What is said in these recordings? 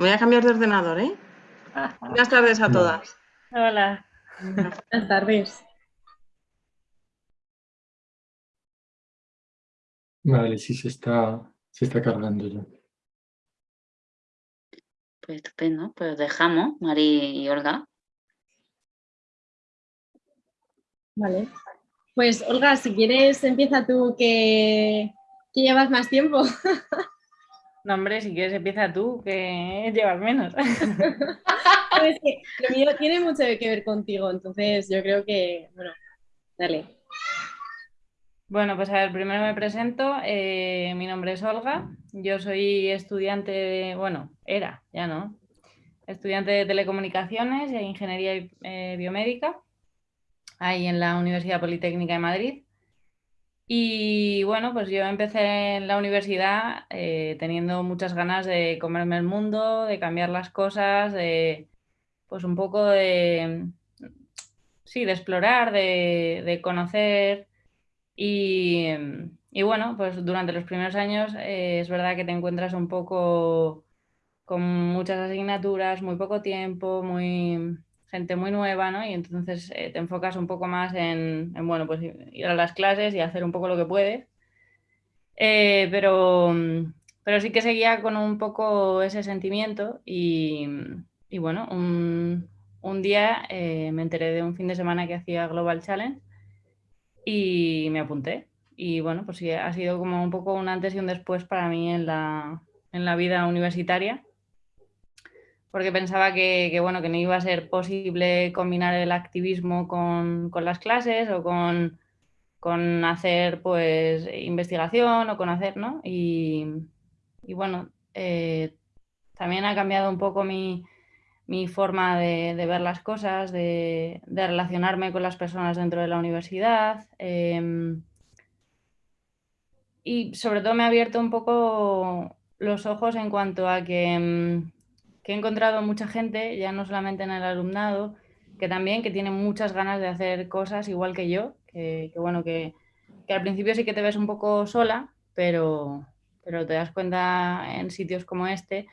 Voy a cambiar de ordenador, ¿eh? Buenas tardes a todas. Hola. Buenas tardes. Vale, sí, se está, se está cargando ya. Pues estupendo, pues dejamos, Mari y Olga. Vale. Pues Olga, si quieres empieza tú que, que llevas más tiempo. No, hombre, si quieres empieza tú, que llevas menos. es que lo mío tiene mucho que ver contigo, entonces yo creo que, bueno, dale. Bueno, pues a ver, primero me presento. Eh, mi nombre es Olga. Yo soy estudiante, de, bueno, era, ya no, estudiante de telecomunicaciones e ingeniería eh, biomédica, ahí en la Universidad Politécnica de Madrid. Y bueno, pues yo empecé en la universidad eh, teniendo muchas ganas de comerme el mundo, de cambiar las cosas, de pues un poco de, sí, de explorar, de, conocer. Y, bueno, pues durante los primeros años eh, es verdad que te encuentras un poco con muchas asignaturas, muy poco tiempo, muy gente muy nueva, ¿no? Y entonces eh, te enfocas un poco más en, bueno, pues ir a las clases y hacer un poco lo que puedes. Eh, pero, pero sí que seguía con un poco ese sentimiento y, y bueno, un, un día eh, me enteré de un fin de semana que hacía Global Challenge y me apunté. Y bueno, pues sí, ha sido como un poco un antes y un después para mí en la, en la vida universitaria porque pensaba que, bueno, que no iba a ser posible combinar el activismo con, las clases o con, hacer pues investigación o con hacer, ¿no? Y, bueno, eh, también ha cambiado un poco mi, forma de, ver las cosas, de, relacionarme con las personas dentro de la universidad. Em, y sobre todo me ha abierto un poco los ojos en cuanto a que em, que he encontrado mucha gente, ya no solamente en el alumnado, que también que tiene muchas ganas de hacer cosas igual que yo, que, bueno, que, al principio sí que te ves un poco sola, pero, pero te das cuenta en sitios como este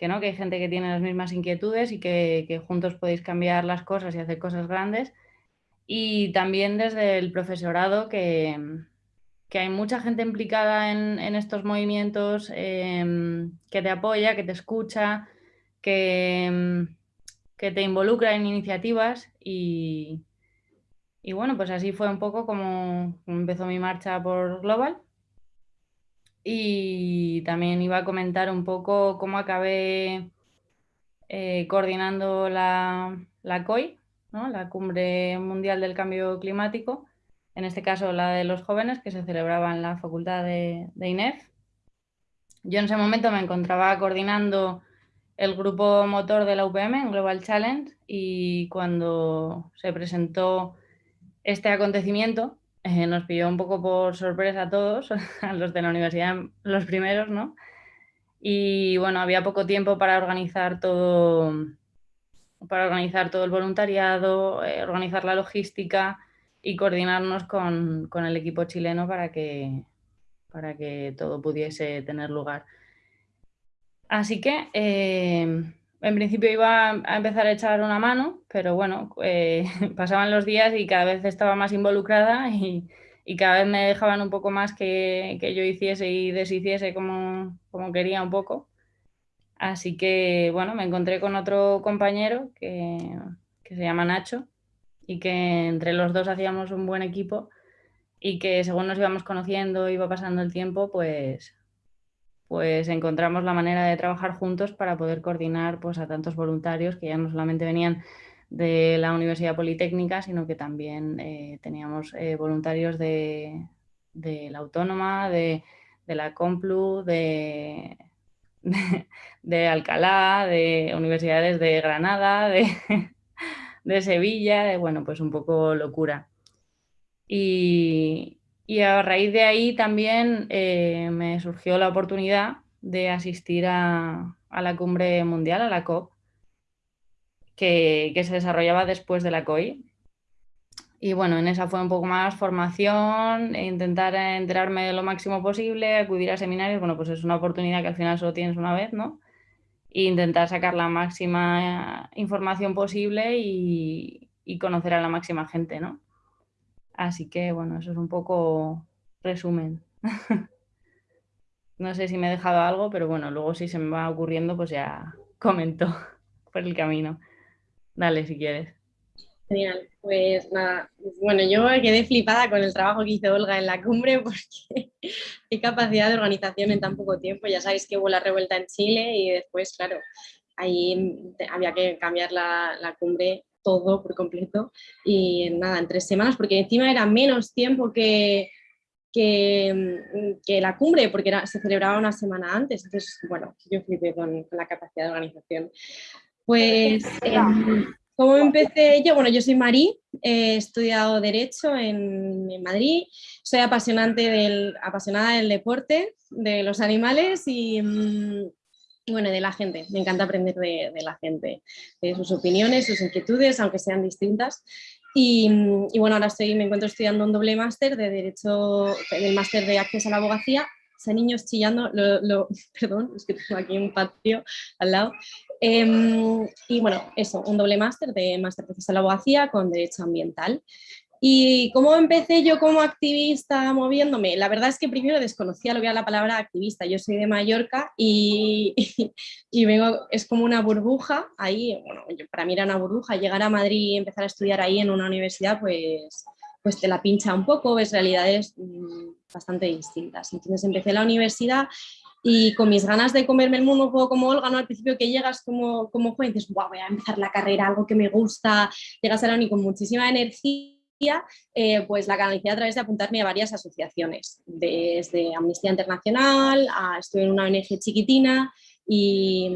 que no, que hay gente que tiene las mismas inquietudes y que, juntos podéis cambiar las cosas y hacer cosas grandes. Y también desde el profesorado que, hay mucha gente implicada en, estos movimientos, em, que te apoya, que te escucha, que, que te involucra en iniciativas y, y, bueno, pues así fue un poco como empezó mi marcha por Global. Y también iba a comentar un poco cómo acabé eh, coordinando la, la COI, ¿no? la Cumbre Mundial del Cambio Climático, en este caso la de los jóvenes que se celebraba en la Facultad de, de INEF. Yo en ese momento me encontraba coordinando el grupo motor de la UPM Global Challenge y cuando se presentó este acontecimiento eh, nos pilló un poco por sorpresa a todos, a los de la universidad, los primeros, ¿no? Y bueno, había poco tiempo para organizar todo, para organizar todo el voluntariado, eh, organizar la logística y coordinarnos con, con, el equipo chileno para que, para que todo pudiese tener lugar. Así que eh, en principio iba a empezar a echar una mano, pero bueno, eh, pasaban los días y cada vez estaba más involucrada y, cada vez me dejaban un poco más que, yo hiciese y deshiciese como, quería un poco. Así que bueno, me encontré con otro compañero que, que se llama Nacho y que entre los dos hacíamos un buen equipo y que según nos íbamos conociendo, iba pasando el tiempo, pues pues encontramos la manera de trabajar juntos para poder coordinar pues, a tantos voluntarios que ya no solamente venían de la Universidad Politécnica, sino que también eh, teníamos eh, voluntarios de, la Autónoma, de, la Complu, de, de, Alcalá, de universidades de Granada, de, de Sevilla, de, bueno, pues un poco locura. Y, y a raíz de ahí también eh, me surgió la oportunidad de asistir a, la cumbre mundial, a la COP, que, se desarrollaba después de la COI. Y bueno, en esa fue un poco más formación, e intentar enterarme lo máximo posible, acudir a seminarios. Bueno, pues es una oportunidad que al final solo tienes una vez, ¿no? e intentar sacar la máxima información posible y conocer a la máxima gente, ¿no? Así que, bueno, eso es un poco resumen. no sé si me he dejado algo, pero bueno, luego si se me va ocurriendo, pues ya comento por el camino. Dale, si quieres. Genial, pues nada, bueno, yo quedé flipada con el trabajo que hizo Olga en la cumbre porque qué capacidad de organización en tan poco tiempo. Ya sabéis que hubo la revuelta en Chile y después, claro, ahí había que cambiar la, la cumbre todo por completo y nada, en tres semanas, porque encima era menos tiempo que, que, que la cumbre, porque se celebraba una semana antes, entonces, bueno, yo flipé con, con la capacidad de organización. Pues, eh, ¿cómo empecé yo? Bueno, yo soy Marí, he estudiado Derecho en, en Madrid, soy apasionante del, apasionada del deporte, de los animales y, mm, bueno, de la gente. Me encanta aprender de, de, la gente, de sus opiniones, sus inquietudes, aunque sean distintas. Y, y bueno, ahora estoy, me encuentro estudiando un doble máster de Derecho, el máster de Acceso a la Abogacía. Ese niños chillando, lo, perdón, es que tengo aquí un patio al lado. Eh, y bueno, eso, un doble máster de máster de Acceso a la Abogacía con Derecho Ambiental. ¿Y cómo empecé yo como activista moviéndome? La verdad es que primero desconocía lo que era la palabra activista. Yo soy de Mallorca y, y, vengo, es como una burbuja ahí, bueno, para mí era una burbuja. Llegar a Madrid y empezar a estudiar ahí en una universidad, pues, pues te la pincha un poco, ves realidades mmm, bastante distintas. Entonces empecé la universidad y con mis ganas de comerme el mundo un poco como Olga, ¿no? Al principio que llegas como, como joven, dices, wow, voy a empezar la carrera, algo que me gusta, llegas a la uni con muchísima energía eh, pues la canalicé a través de apuntarme a varias asociaciones, desde Amnistía Internacional, a, estuve en una ONG chiquitina y,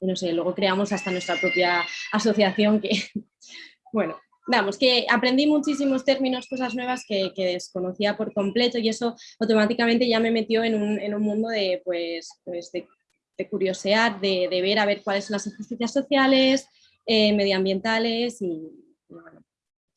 no sé, luego creamos hasta nuestra propia asociación que, bueno, vamos, que aprendí muchísimos términos, cosas nuevas que, desconocía por completo y eso automáticamente ya me metió en un, en un mundo de, pues, pues de, curiosear, de, de, ver a ver cuáles son las injusticias sociales, eh, medioambientales y, y bueno,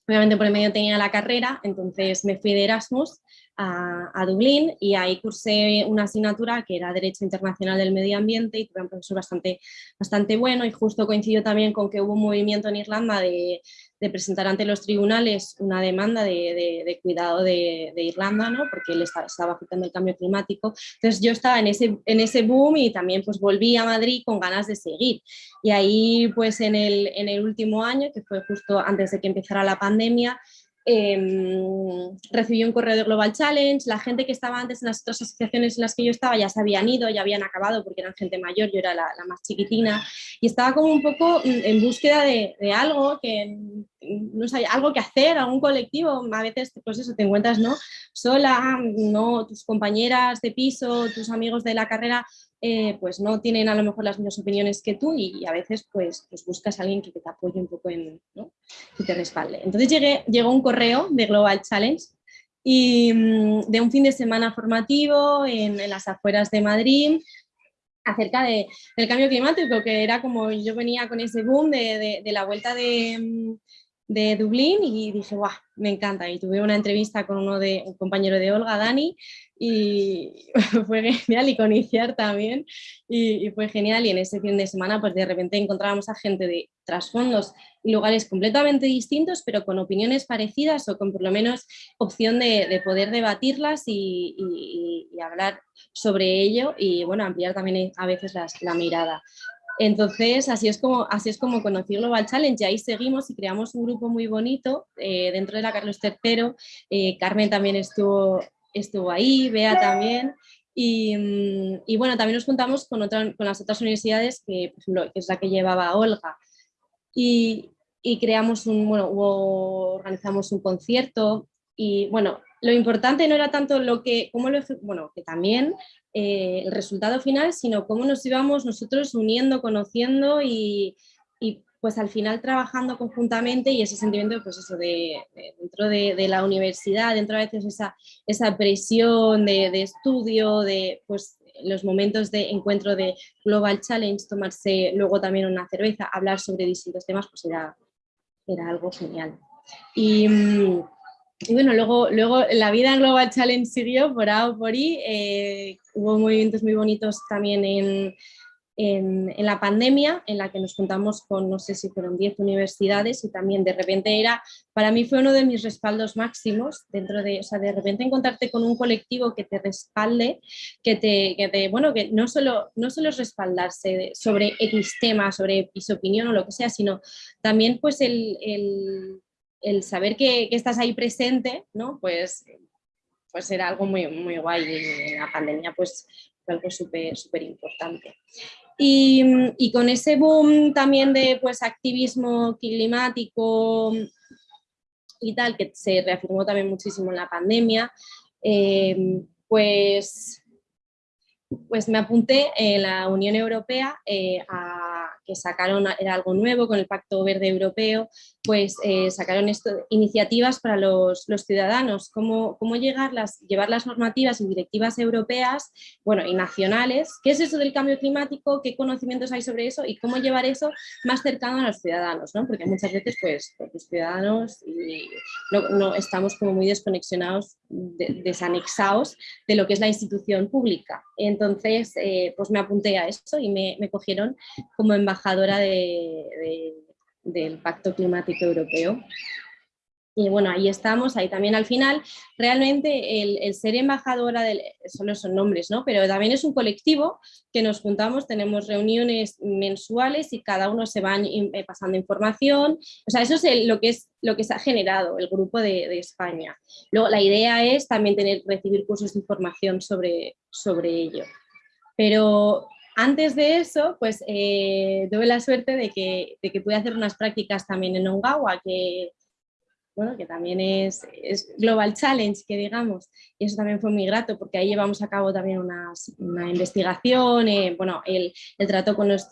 Obviamente por el medio tenía la carrera, entonces me fui de Erasmus a, a, Dublín y ahí cursé una asignatura que era Derecho Internacional del Medio Ambiente y tuve un profesor bastante, bastante bueno y justo coincidió también con que hubo un movimiento en Irlanda de, de presentar ante los tribunales una demanda de, de, de cuidado de, Irlanda, ¿no? porque le estaba, estaba, afectando el cambio climático. Entonces yo estaba en ese, en ese boom y también pues volví a Madrid con ganas de seguir. Y ahí pues en el, en el último año, que fue justo antes de que empezara la pandemia, eh, recibí un correo de Global Challenge, la gente que estaba antes en las otras asociaciones en las que yo estaba ya se habían ido, ya habían acabado porque eran gente mayor, yo era la, más chiquitina y estaba como un poco en búsqueda de, de algo que no sé, algo que hacer, algún colectivo, a veces pues eso, te encuentras ¿no? sola, no, tus compañeras de piso, tus amigos de la carrera eh, pues no tienen a lo mejor las mismas opiniones que tú y, a veces pues, pues, buscas a alguien que te apoye un poco en, te respalde. Entonces llegué, llegó un correo de Global Challenge y mm, de un fin de semana formativo en, las afueras de Madrid acerca de, del cambio climático, que era como yo venía con ese boom de, de, de la vuelta de, mm, de Dublín y dije, guau, me encanta. Y tuve una entrevista con uno de, un compañero de Olga, Dani, y fue genial, y con Iciar también, y, fue genial. Y en ese fin de semana, pues de repente encontrábamos a gente de trasfondos y lugares completamente distintos, pero con opiniones parecidas o con por lo menos opción de, de poder debatirlas y, hablar sobre ello y, bueno, ampliar también a veces la mirada. Entonces, así es, como, así es como conocí Global Challenge y ahí seguimos y creamos un grupo muy bonito eh, dentro de la Carlos III. Eh, Carmen también estuvo, estuvo ahí, Bea también. Y, mm, y, bueno, también nos juntamos con, otra, con las otras universidades, que, por ejemplo, que es la que llevaba Olga. Y, y creamos un, bueno, hubo, organizamos un concierto y bueno, lo importante no era tanto lo que, lo, bueno, que también eh, el resultado final, sino cómo nos íbamos nosotros uniendo, conociendo y, y, pues al final trabajando conjuntamente y ese sentimiento pues eso de, de dentro de, la universidad, dentro a veces esa, esa presión de, de, estudio, de pues los momentos de encuentro de Global Challenge, tomarse luego también una cerveza, hablar sobre distintos temas, pues era, era algo genial. Y, mm, y bueno, luego, luego la vida en Global Challenge siguió por A o por I. Eh, hubo movimientos muy bonitos también en, en, la pandemia, en la que nos juntamos con, no sé si fueron 10 universidades y también de repente era, para mí fue uno de mis respaldos máximos dentro de, o sea, de repente encontrarte con un colectivo que te respalde, que te, que te bueno, que no solo, no solo es respaldarse sobre X tema, sobre su opinión o lo que sea, sino también pues el, el, el saber que, estás ahí presente, ¿no? Pues pues era algo muy, muy guay y la pandemia pues fue algo súper súper importante. Y, con ese boom también de pues, activismo climático y tal, que se reafirmó también muchísimo en la pandemia, eh, pues, pues me apunté en la Unión Europea eh, a que sacaron, era algo nuevo con el Pacto Verde Europeo, pues eh, sacaron esto, iniciativas para los, ciudadanos, cómo, cómo llegar las, llevar las normativas y directivas europeas bueno, y nacionales, qué es eso del cambio climático, qué conocimientos hay sobre eso y cómo llevar eso más cercano a los ciudadanos, ¿no? porque muchas veces pues, pues los ciudadanos no, no, estamos como muy desconexionados, desanexados de lo que es la institución pública. Entonces, eh, pues me apunté a eso y me, me cogieron como embajadora del Pacto Climático Europeo. Y bueno, ahí estamos, ahí también al final, realmente el, ser embajadora, del, solo son nombres, ¿no? pero también es un colectivo que nos juntamos, tenemos reuniones mensuales y cada uno se va eh, pasando información, o sea, eso es lo, que es, lo que se ha generado el grupo de, de, España. Luego la idea es también tener, recibir cursos de información sobre, sobre ello. Pero antes de eso, pues eh, tuve la suerte de que, de que pude hacer unas prácticas también en Ongawa, que, bueno, que también es, Global Challenge, que digamos, y eso también fue muy grato porque ahí llevamos a cabo también una investigación, eh, bueno, el, trato con los,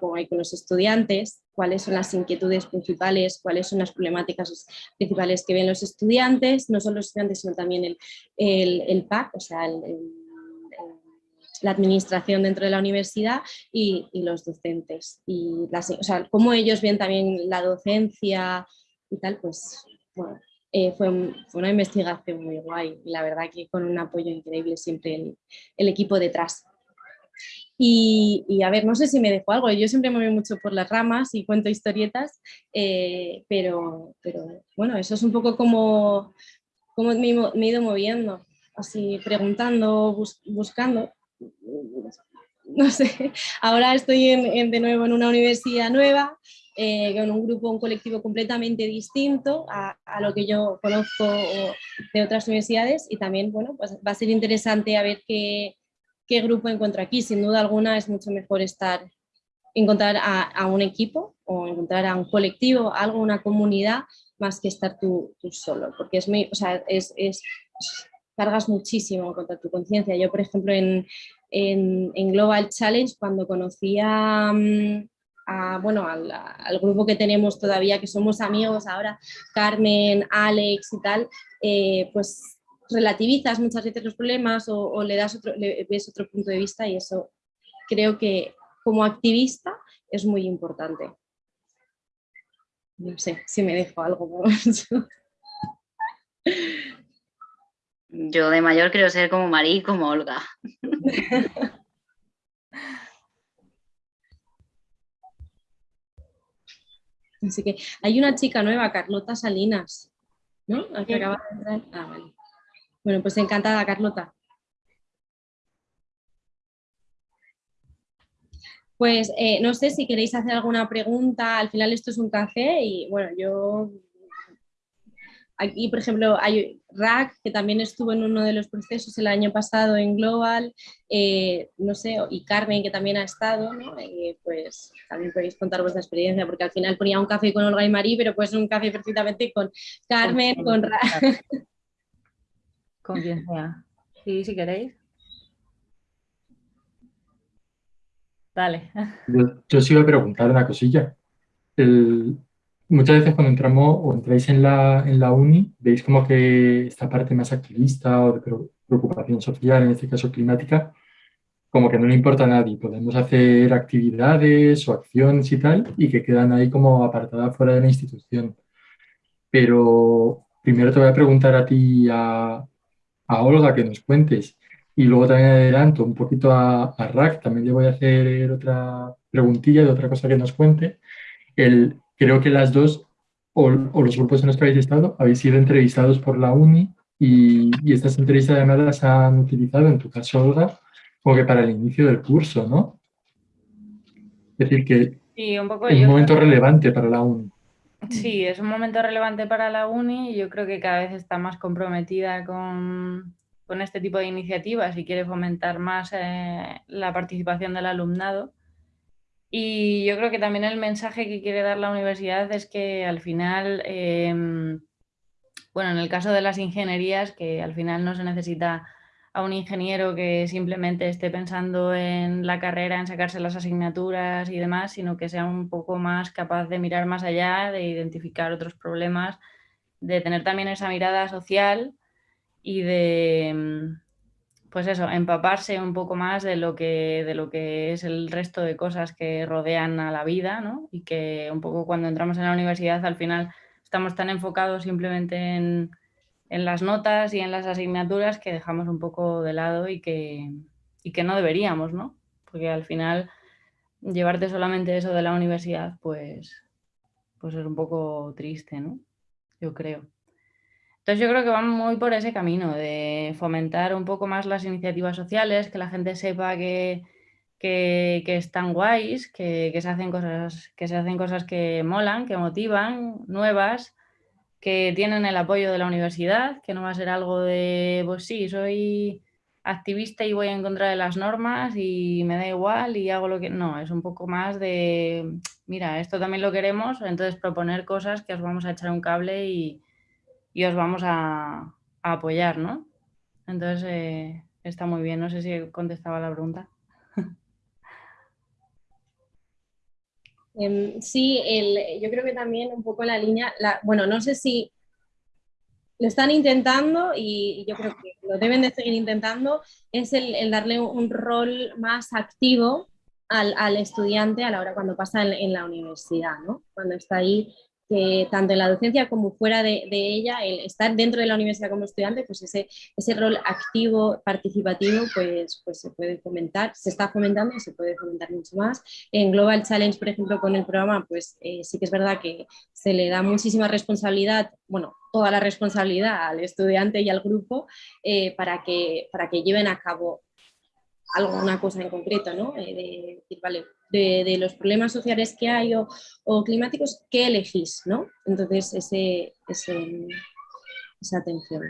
con, con los estudiantes, cuáles son las inquietudes principales, cuáles son las problemáticas principales que ven los estudiantes, no solo los estudiantes, sino también el, el, PAC, o sea, el la administración dentro de la universidad y, los docentes. Y las, o sea, cómo ellos ven también la docencia y tal, pues bueno, eh, fue, una investigación muy guay y la verdad que con un apoyo increíble siempre el, equipo detrás. Y, a ver, no sé si me dejo algo, yo siempre me voy mucho por las ramas y cuento historietas, eh, pero, pero bueno, eso es un poco como, como me, he ido moviendo, así preguntando, buscando no sé, ahora estoy de nuevo en una universidad nueva, eh, con un grupo, un colectivo completamente distinto a, lo que yo conozco de otras universidades y también, bueno, pues va a ser interesante a ver qué, qué grupo encuentro aquí. Sin duda alguna es mucho mejor estar, encontrar a, un equipo o encontrar a un colectivo, algo, una comunidad, más que estar tú, solo, porque es, es cargas muchísimo contra tu conciencia. Yo, por ejemplo, en, Global Challenge, cuando conocí a, mm, bueno, al, grupo que tenemos todavía, que somos amigos ahora, Carmen, Alex y tal, eh, pues relativizas muchas veces los problemas o, le, das otro, le ves otro punto de vista y eso creo que como activista es muy importante. No sé si me dejo algo. Yo de mayor quiero ser como Marí como Olga. Así que hay una chica nueva, Carlota Salinas, ¿no? acaba de entrar. Ah, vale. Bueno, pues encantada, Carlota. Pues eh, no sé si queréis hacer alguna pregunta, al final esto es un café y bueno, yo Aquí, por ejemplo, hay Rack, que también estuvo en uno de los procesos el año pasado en Global, eh, no sé, y Carmen, que también ha estado, ¿no? Eh, pues también podéis contar vuestra experiencia, porque al final ponía un café con Olga y Marí, pero pues un café perfectamente con Carmen, con, Rack. Con quien sea. Sí, si queréis. Dale. Yo, yo os iba a preguntar una cosilla. El, muchas veces cuando entramos o entráis en la, en la uni, veis como que esta parte más activista o de preocupación social, en este caso climática, como que no le importa a nadie. Podemos hacer actividades o acciones y tal, y que quedan ahí como apartadas fuera de la institución. Pero primero te voy a preguntar a ti, a, a Olga, que nos cuentes Y luego también adelanto un poquito a, a Rack, también le voy a hacer otra preguntilla de otra cosa que nos cuente. El, creo que las dos, o, los grupos en los que habéis estado, habéis sido entrevistados por la UNI y, y estas entrevistas además las han utilizado, en tu caso, Olga, como que para el inicio del curso, ¿no? Es decir, que es un momento relevante para la UNI. Sí, es un momento relevante para la UNI y yo creo que cada vez está más comprometida con, con este tipo de iniciativas y quiere fomentar más eh, la participación del alumnado. Y yo creo que también el mensaje que quiere dar la universidad es que al final, em, bueno, en el caso de las ingenierías, que al final no se necesita a un ingeniero que simplemente esté pensando en la carrera, en sacarse las asignaturas y demás, sino que sea un poco más capaz de mirar más allá, de identificar otros problemas, de tener también esa mirada social y de, mm, pues eso, empaparse un poco más de lo que, de lo que es el resto de cosas que rodean a la vida, ¿no? Y que un poco cuando entramos en la universidad al final estamos tan enfocados simplemente en, en las notas y en las asignaturas que dejamos un poco de lado y que, y que no deberíamos, ¿no? Porque al final llevarte solamente eso de la universidad, pues, pues es un poco triste, ¿no? Yo creo. Entonces yo creo que vamos muy por ese camino de fomentar un poco más las iniciativas sociales, que la gente sepa que, que, están guays, que, se hacen cosas, que se hacen cosas que molan, que motivan, nuevas, que tienen el apoyo de la universidad, que no va a ser algo de, pues sí, soy activista y voy en contra de las normas y me da igual y hago lo que... No, es un poco más de, mira, esto también lo queremos, entonces proponer cosas que os vamos a echar un cable y, y os vamos a, apoyar, ¿no? Entonces, eh, está muy bien. No sé si contestaba la pregunta. Em, sí, yo creo que también un poco la línea, bueno, no sé si lo están intentando y, yo creo que lo deben de seguir intentando, es el, darle un rol más activo al, estudiante a la hora cuando pasa en, en la universidad, ¿no? Cuando está ahí que tanto en la docencia como fuera de, ella, el estar dentro de la universidad como estudiante, pues ese, ese rol activo, participativo, pues, pues se puede fomentar, se está fomentando y se puede fomentar mucho más. En Global Challenge, por ejemplo, con el programa, pues eh, sí que es verdad que se le da muchísima responsabilidad, bueno, toda la responsabilidad al estudiante y al grupo eh, para, que, para que lleven a cabo alguna cosa en concreto, ¿no? Eh, de decir, vale, de, los problemas sociales que hay o, climáticos, ¿qué elegís? ¿no? Entonces, ese, esa atención.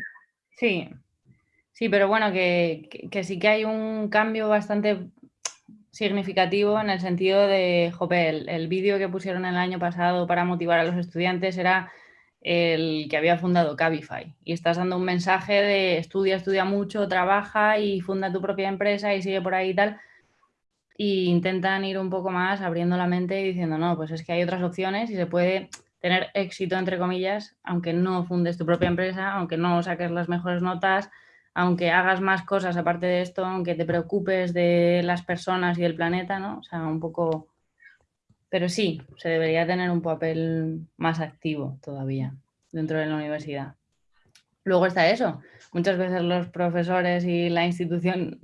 Sí, sí, pero bueno, que, sí que hay un cambio bastante significativo en el sentido de, jope, el, vídeo que pusieron el año pasado para motivar a los estudiantes era el que había fundado Cabify y estás dando un mensaje de estudia, estudia mucho, trabaja y funda tu propia empresa y sigue por ahí y tal y intentan ir un poco más abriendo la mente y diciendo, no, pues es que hay otras opciones y se puede tener éxito, entre comillas, aunque no fundes tu propia empresa, aunque no saques las mejores notas, aunque hagas más cosas aparte de esto, aunque te preocupes de las personas y del planeta, ¿no? O sea, un poco... Pero sí, se debería tener un papel más activo todavía dentro de la universidad. Luego está eso. Muchas veces los profesores y la institución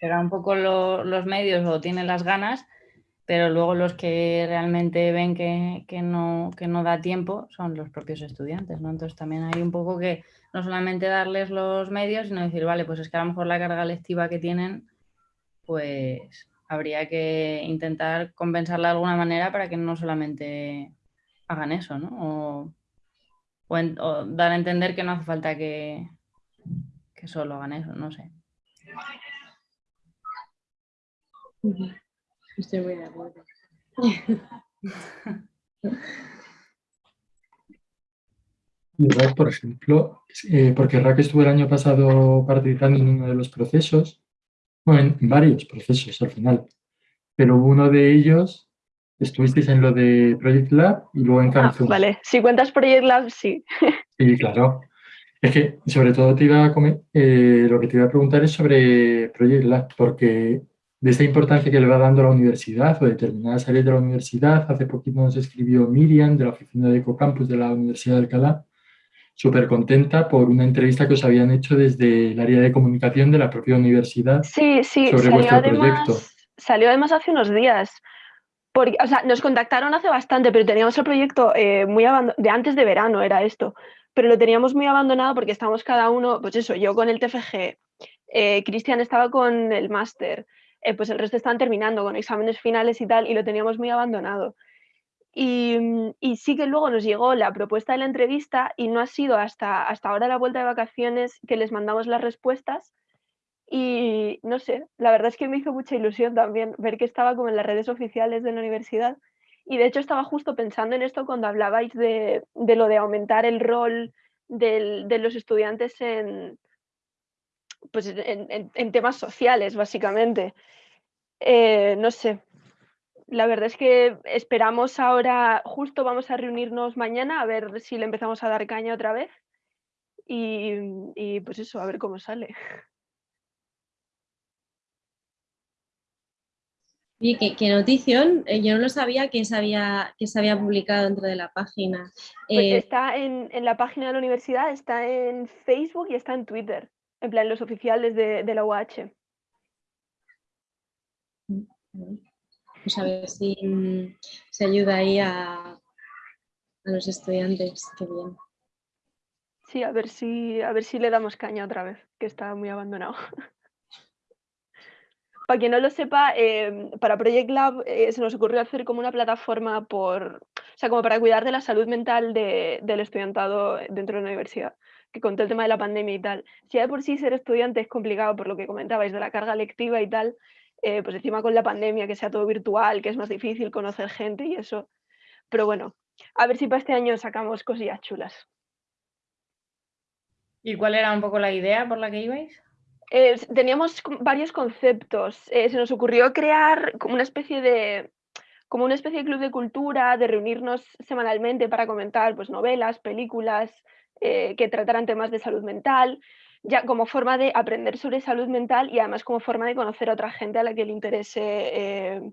será un poco los medios o tienen las ganas, pero luego los que realmente ven que, no, que no da tiempo son los propios estudiantes, ¿no? Entonces también hay un poco que no solamente darles los medios, sino decir, vale, pues es que a lo mejor la carga lectiva que tienen, pues habría que intentar compensarla de alguna manera para que no solamente hagan eso, ¿no? O, o dar a entender que no hace falta que, que solo hagan eso, no sé. Estoy muy de acuerdo. Por ejemplo, eh, porque Rack estuvo el año pasado participando en uno de los procesos, en varios procesos al final, pero uno de ellos estuvisteis en lo de Project Lab y luego en Cancún. Ah, vale, si cuentas Project Lab, sí. Sí, claro. Es que sobre todo te iba a eh, lo que te iba a preguntar es sobre Project Lab, porque de esta importancia que le va dando la universidad o determinadas áreas de la universidad. Hace poquito nos escribió Miriam de la oficina de Ecocampus de la Universidad de Alcalá súper contenta por una entrevista que os habían hecho desde el área de comunicación de la propia universidad Sí, sí, sobre salió vuestro además, proyecto. salió además hace unos días. Porque, o sea, nos contactaron hace bastante, pero teníamos el proyecto eh, muy de antes de verano era esto, pero lo teníamos muy abandonado porque estábamos cada uno, pues eso, yo con el TFG, eh, Cristian estaba con el máster, eh, pues el resto estaban terminando con exámenes finales y tal, y lo teníamos muy abandonado. Y, mm, y sí que luego nos llegó la propuesta de la entrevista y no ha sido hasta, hasta ahora la vuelta de vacaciones que les mandamos las respuestas. Y no sé, la verdad es que me hizo mucha ilusión también ver que estaba como en las redes oficiales de la universidad. Y de hecho estaba justo pensando en esto cuando hablabais de, de lo de aumentar el rol del- de los estudiantes en, pues en, en- en temas sociales, básicamente. Eh, no sé, la verdad es que esperamos ahora, justo vamos a reunirnos mañana a ver si le empezamos a dar caña otra vez. Y, y pues eso, a ver cómo sale. Oye, qué, qué notición. Eh, yo no lo sabía que se había, que se había publicado dentro de la página. Pues Eh, está en, en la página de la universidad, está en Facebook y está en Twitter, en plan los oficiales de, de la UH. Pues a ver si mm, se ayuda ahí a, a los estudiantes. Qué bien. Sí, a ver si, a ver si le damos caña otra vez, que está muy abandonado. Para quien no lo sepa, eh, para Project Lab eh, se nos ocurrió hacer como una plataforma por, o sea, como para cuidar de la salud mental de- del estudiantado dentro de la universidad, que con todo el tema de la pandemia y tal. Si ya de por sí ser estudiante es complicado por lo que comentabais de la carga lectiva y tal, eh, pues encima con la pandemia, que sea todo virtual, que es más difícil conocer gente y eso. Pero bueno, a ver si para este año sacamos cosillas chulas. ¿Y cuál era un poco la idea por la que ibais? Eh, teníamos varios conceptos. Eh, se nos ocurrió crear como una especie de como una especie de club de cultura, de reunirnos semanalmente para comentar pues, novelas, películas eh, que trataran temas de salud mental, ya como forma de aprender sobre salud mental y además como forma de conocer a otra gente a la que le interese eh,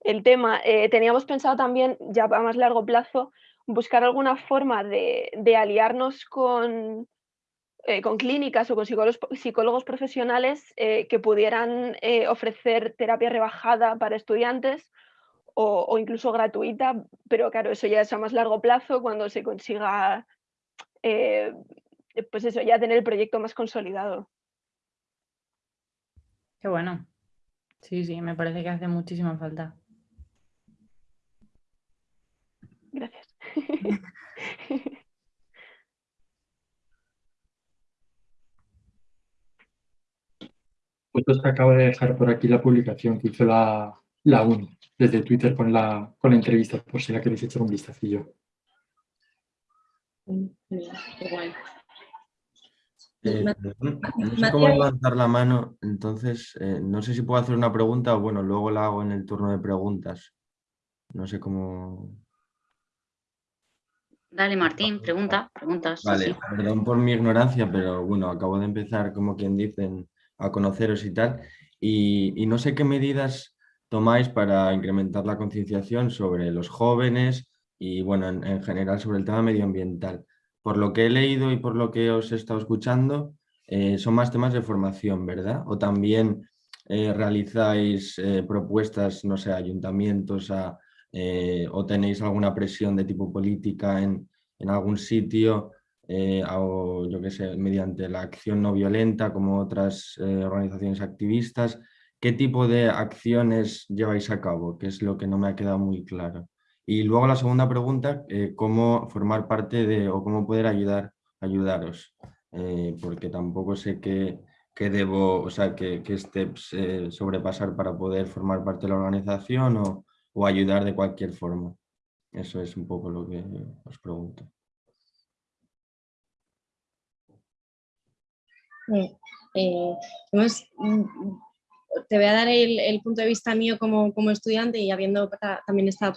el tema. Eh, teníamos pensado también, ya a más largo plazo, buscar alguna forma de, de aliarnos con, eh, con clínicas o con psicólogos, psicólogos profesionales que pudieran ofrecer terapia rebajada para estudiantes o, o incluso gratuita, pero claro, eso ya es a más largo plazo cuando se consiga, pues eso, ya tener el proyecto más consolidado. Qué bueno. Sí, sí, me parece que hace muchísima falta. Gracias. Pues os acabo de dejar por aquí la publicación que hizo la, la UNI desde Twitter con la, con la entrevista, por si la queréis echar un vistacillo. Guay. Eh, perdón, Ma- no sé cómo levantar la mano, entonces eh, no sé si puedo hacer una pregunta o bueno, luego la hago en el turno de preguntas. No sé cómo. Dale, Martín, pregunta, pregunta. sí, Vale, sí. perdón por mi ignorancia, pero bueno, acabo de empezar, como quien dicen, a conoceros y tal. Y, y no sé qué medidas tomáis para incrementar la concienciación sobre los jóvenes y bueno, en, en general sobre el tema medioambiental. Por lo que he leído y por lo que os he estado escuchando, eh, son más temas de formación, ¿verdad? O también eh, realizáis eh, propuestas, no sé, ayuntamientos o tenéis alguna presión de tipo política en, en algún sitio o yo qué sé, mediante la acción no violenta como otras organizaciones activistas. ¿Qué tipo de acciones lleváis a cabo? Que es lo que no me ha quedado muy claro. Y luego la segunda pregunta, eh, ¿cómo formar parte de o cómo poder ayudar, ayudaros? Eh, porque tampoco sé qué, qué debo, o sea, qué, qué steps eh, sobrepasar para poder formar parte de la organización o, o ayudar de cualquier forma. Eso es un poco lo que os pregunto. Hemos- mm, te voy a dar el, el punto de vista mío como, como estudiante y habiendo ta- también estado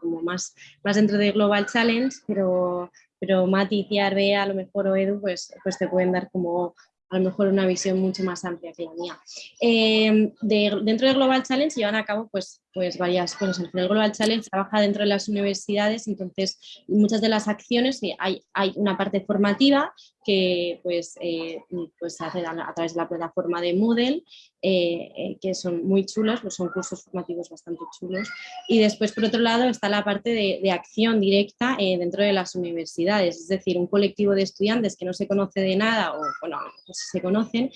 como más, más dentro de Global Challenge, pero, pero Mati, Ciar, Bea, a lo mejor o Edu, pues, pues te pueden dar como a lo mejor una visión mucho más amplia que la mía. Eh, dentro de Global Challenge llevan a cabo pues, pues varias cosas. Final Global Challenge trabaja dentro de las universidades, entonces muchas de las acciones, hay, hay una parte formativa que pues, eh, pues se hace a, través de la plataforma de Moodle, eh, que son muy chulos, pues son cursos formativos bastante chulos. Y después, por otro lado, está la parte de, acción directa dentro de las universidades, es decir, un colectivo de estudiantes que no se conoce de nada o, bueno, pues se conocen,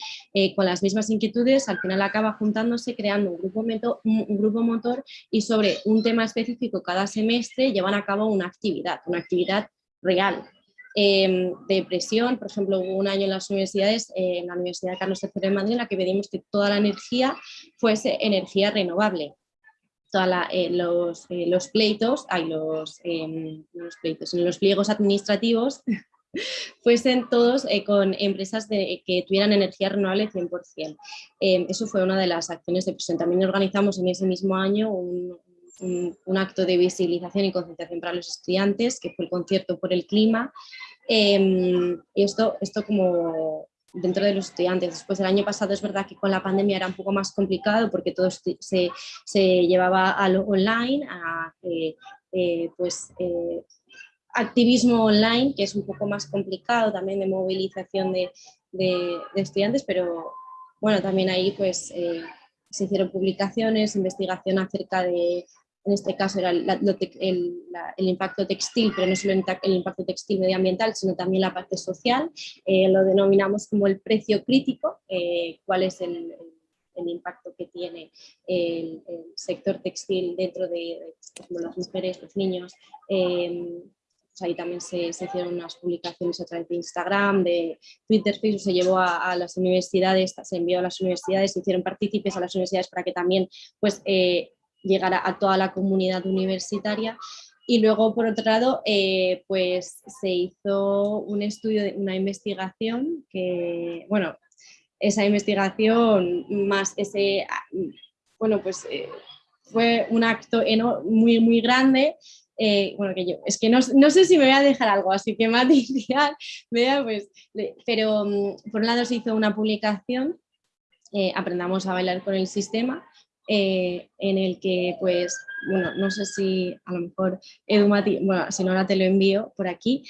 con las mismas inquietudes, al final acaba juntándose, creando un grupo, un grupo motor y sobre un tema específico cada semestre llevan a cabo una actividad, una actividad real. Eh, de presión, por ejemplo, hubo un año en las universidades, eh, en la Universidad Carlos III de Madrid, en la que pedimos que toda la energía fuese energía renovable. Toda eh, los, los, pleitos, hay los, los pleitos, los pliegos administrativos fuesen todos eh, con empresas de, que tuvieran energía renovable 100%. Eh, eso fue una de las acciones de presión. También organizamos en ese mismo año un, acto de visibilización y concentración para los estudiantes, que fue el concierto por el clima. Em, y esto, esto como dentro de los estudiantes. Después el año pasado es verdad que con la pandemia era un poco más complicado porque todo se, se llevaba a lo online, a eh, pues activismo online, que es un poco más complicado también de movilización de, estudiantes, pero bueno, también ahí pues eh, se hicieron publicaciones, investigación acerca de, en este caso era el, impacto textil, pero no solo el, impacto textil medioambiental, sino también la parte social, eh, lo denominamos como el precio crítico, eh, cuál es el, impacto que tiene el, sector textil dentro de, las mujeres, los niños, pues ahí también se, hicieron unas publicaciones a través de Instagram, de Twitter, Facebook, se llevó a, las universidades, se envió a las universidades, se hicieron partícipes a las universidades para que también pues, eh, llegara a toda la comunidad universitaria. Y luego, por otro lado, eh, pues se hizo un estudio, una investigación que, bueno, esa investigación más ese, bueno, pues eh, fue un acto muy, muy grande eh, bueno, que yo, es que no, sé si me voy a dejar algo, así que Matías, vea, pues, pero mm, por un lado se hizo una publicación, Aprendamos a bailar con el sistema, eh, en el que, pues, bueno, no sé si a lo mejor Edu bueno, si no ahora te lo envío por aquí,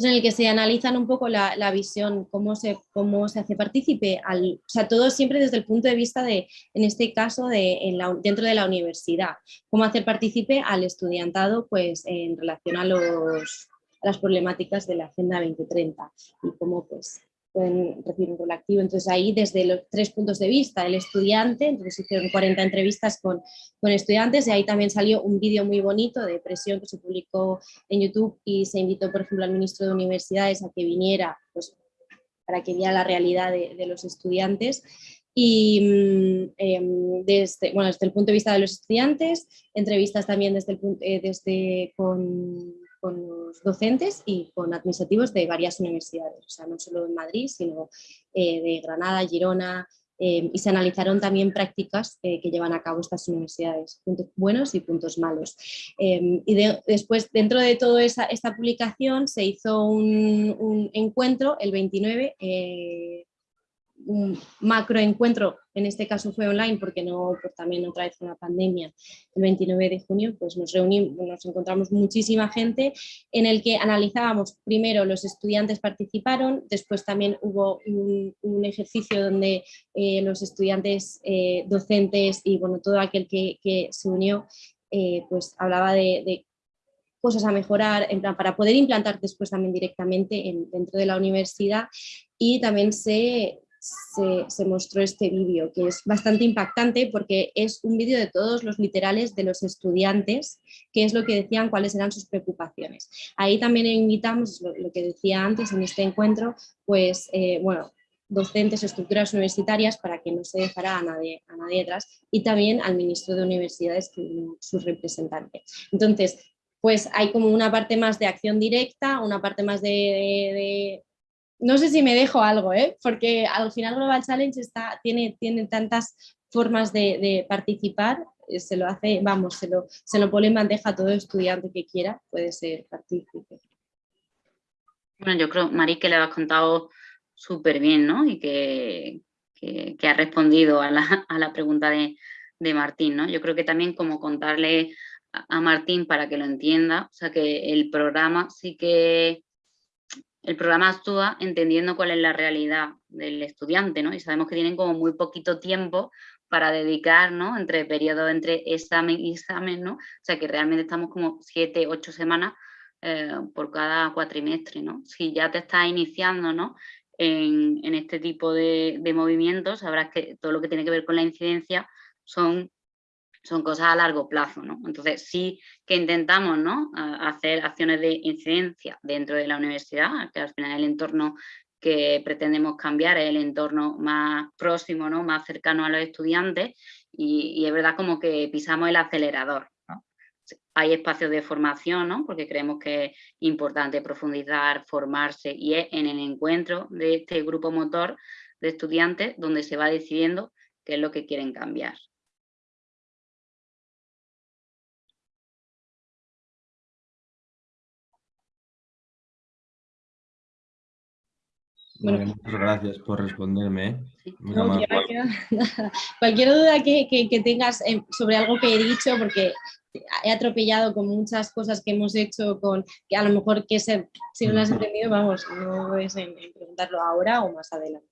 pues, en el que se analizan un poco la, visión, cómo se, cómo se hace partícipe, al, o sea, todo siempre desde el punto de vista de, en este caso, de, en la, dentro de la universidad, cómo hacer partícipe al estudiantado pues, en relación a, los, a las problemáticas de la Agenda 2030 y cómo pues, pueden recibir un rol activo. Entonces ahí desde los tres puntos de vista, el estudiante, entonces hicieron 40 entrevistas con, con estudiantes y ahí también salió un vídeo muy bonito de presión que se publicó en YouTube y se invitó por ejemplo al ministro de Universidades a que viniera pues, para que viera la realidad de, los estudiantes y em, desde, bueno, desde el punto de vista de los estudiantes, entrevistas también desde, el, eh, desde con con los docentes y con administrativos de varias universidades, o sea, no solo en Madrid, sino eh, de Granada, Girona, eh, y se analizaron también prácticas eh, que llevan a cabo estas universidades, puntos buenos y puntos malos. y después, dentro de toda esta publicación, se hizo un, encuentro el 29 un macro encuentro, en este caso fue online porque no, pues también otra vez una pandemia, el 29 de junio, pues nos reunimos, nos encontramos muchísima gente en el que analizábamos, primero los estudiantes participaron, después también hubo un, ejercicio donde eh, los estudiantes eh, docentes y bueno, todo aquel que, se unió, eh, pues hablaba de, cosas a mejorar en plan, para poder implantar después también directamente dentro de la universidad. Y también se, se, mostró este vídeo, que es bastante impactante porque es un vídeo de todos los literales de los estudiantes, que es lo que decían, cuáles eran sus preocupaciones. Ahí también invitamos, lo, que decía antes en este encuentro, pues, eh, bueno, docentes estructuras universitarias para que no se dejara a nadie, a nadie atrás y también al ministro de universidades, su representante. Entonces, pues hay como una parte más de acción directa, una parte más de no sé si me dejo algo, ¿eh? porque al final Global Challenge está, tiene, tiene tantas formas de, participar, eh, se lo hace, vamos, se lo, se lo pone en bandeja a todo estudiante que quiera, puede ser partícipe. Bueno, yo creo, Mari, que le has contado súper bien, ¿no? Y que, que, ha respondido a la, a la pregunta de, de, Martín, ¿no? Yo creo que también como contarle a Martín para que lo entienda, o sea que el programa sí que el programa actúa entendiendo cuál es la realidad del estudiante, ¿no? Y sabemos que tienen como muy poquito tiempo para dedicar, ¿no? Entre periodos, entre examen y examen, ¿no? O sea que realmente estamos como siete, ocho semanas eh, por cada cuatrimestre, ¿no? Si ya te estás iniciando, ¿no? En, este tipo de, de movimientos, sabrás que todo lo que tiene que ver con la incidencia son son cosas a largo plazo, ¿no? Entonces sí que intentamos, ¿no? hacer acciones de incidencia dentro de la universidad, que al final el entorno que pretendemos cambiar es el entorno más próximo, ¿no? Más cercano a los estudiantes y, es verdad como que pisamos el acelerador, Hay espacios de formación, ¿no? Porque creemos que es importante profundizar, formarse y es en el encuentro de este grupo motor de estudiantes donde se va decidiendo qué es lo que quieren cambiar. Muchas gracias por responderme. ¿eh? cualquier duda que, tengas eh, sobre algo que he dicho, porque he atropellado con muchas cosas que hemos hecho, con que a lo mejor que se, si no lo has entendido, vamos, no es en, preguntarlo ahora o más adelante.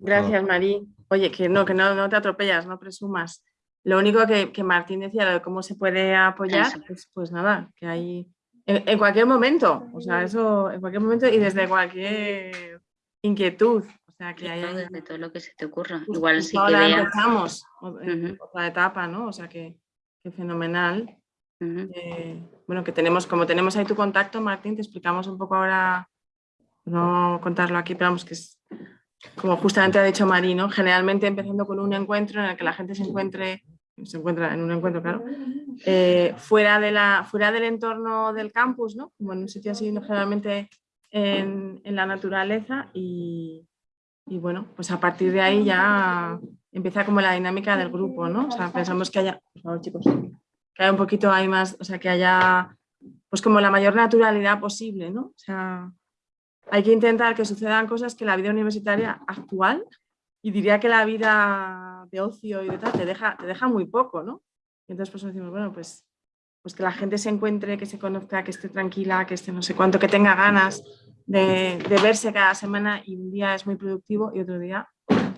Gracias, Marí. Oye, que no, que no, no te atropellas, no presumas. Lo único que, que Martín decía, de cómo se puede apoyar, pues, pues nada, que hay en, cualquier momento, o sea, eso en cualquier momento y desde cualquier inquietud. O sea, que hay desde todo lo que se te ocurra. Igual sí que empezamos otra etapa, ¿no? O sea, que, fenomenal. Eh, bueno, que tenemos, como tenemos ahí tu contacto, Martín, te explicamos un poco ahora, no contarlo aquí, pero vamos, que es como justamente ha dicho Marino, generalmente empezando con un encuentro en el que la gente se encuentre se encuentra en un encuentro, claro, eh, fuera, de la, fuera del entorno del campus, ¿no? como en un sitio así, generalmente en, en la naturaleza y, y, bueno, pues a partir de ahí ya empieza como la dinámica del grupo, ¿no? O sea, pensamos que haya, por favor chicos, que haya un poquito hay más, o sea, que haya pues como la mayor naturalidad posible, ¿no? O sea, hay que intentar que sucedan cosas que la vida universitaria actual y diría que la vida de ocio y de tal te deja, te deja muy poco, ¿no? Y entonces pues decimos, bueno, pues, pues que la gente se encuentre, que se conozca, que esté tranquila, que esté no sé cuánto, que tenga ganas de, verse cada semana y un día es muy productivo y otro día